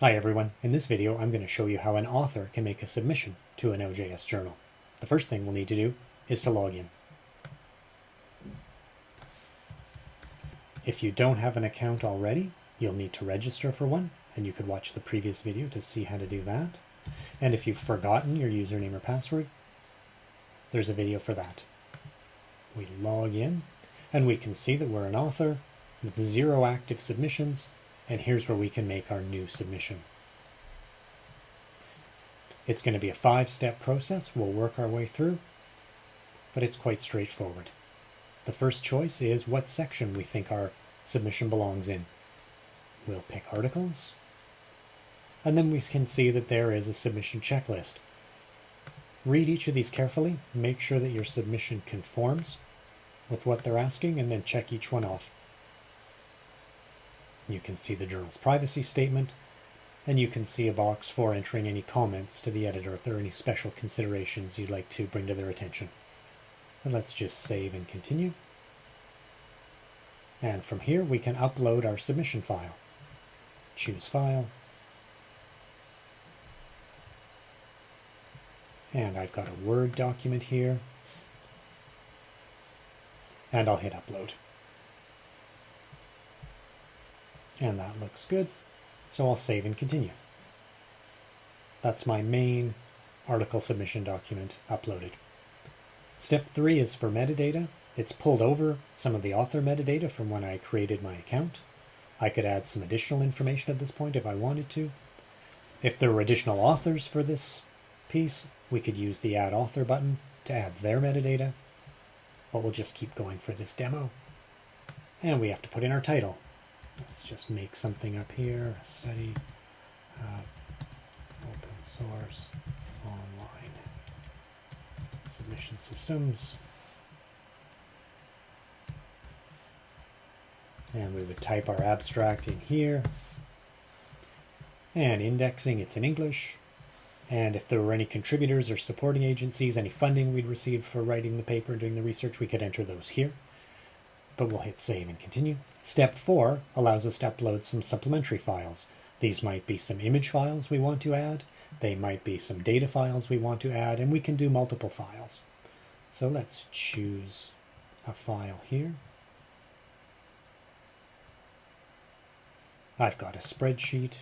Hi everyone, in this video I'm going to show you how an author can make a submission to an OJS journal. The first thing we'll need to do is to log in. If you don't have an account already, you'll need to register for one, and you could watch the previous video to see how to do that. And if you've forgotten your username or password, there's a video for that. We log in, and we can see that we're an author with zero active submissions and here's where we can make our new submission. It's going to be a five-step process. We'll work our way through, but it's quite straightforward. The first choice is what section we think our submission belongs in. We'll pick articles, and then we can see that there is a submission checklist. Read each of these carefully, make sure that your submission conforms with what they're asking, and then check each one off. You can see the journal's privacy statement, and you can see a box for entering any comments to the editor if there are any special considerations you'd like to bring to their attention. And let's just save and continue. And from here we can upload our submission file. Choose File. And I've got a Word document here. And I'll hit Upload. And that looks good. So I'll save and continue. That's my main article submission document uploaded. Step three is for metadata. It's pulled over some of the author metadata from when I created my account. I could add some additional information at this point if I wanted to. If there were additional authors for this piece, we could use the add author button to add their metadata. But we'll just keep going for this demo. And we have to put in our title. Let's just make something up here. Study uh, open source online submission systems. And we would type our abstract in here. And indexing, it's in English. And if there were any contributors or supporting agencies, any funding we'd received for writing the paper, and doing the research, we could enter those here but we'll hit save and continue. Step four allows us to upload some supplementary files. These might be some image files we want to add. They might be some data files we want to add, and we can do multiple files. So let's choose a file here. I've got a spreadsheet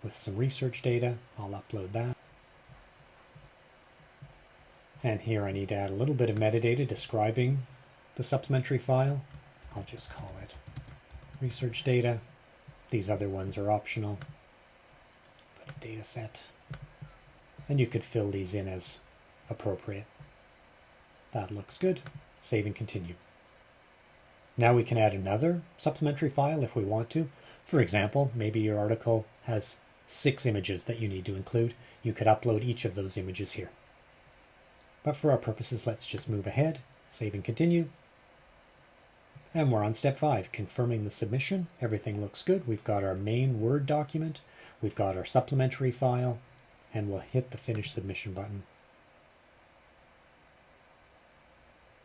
with some research data. I'll upload that. And here I need to add a little bit of metadata describing the supplementary file. I'll just call it research data. These other ones are optional. Put a data set. And you could fill these in as appropriate. That looks good. Save and continue. Now we can add another supplementary file if we want to. For example, maybe your article has six images that you need to include. You could upload each of those images here. But for our purposes, let's just move ahead, save and continue. And we're on step five, confirming the submission. Everything looks good. We've got our main Word document. We've got our supplementary file, and we'll hit the finish submission button.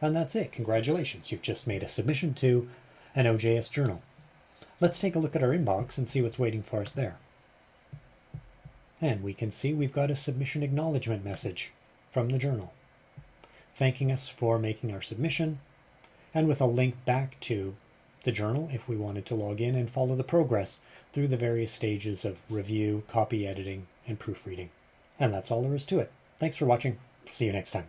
And that's it. Congratulations. You've just made a submission to an OJS journal. Let's take a look at our inbox and see what's waiting for us there. And we can see we've got a submission acknowledgement message from the journal thanking us for making our submission, and with a link back to the journal if we wanted to log in and follow the progress through the various stages of review, copy editing, and proofreading. And that's all there is to it. Thanks for watching. See you next time.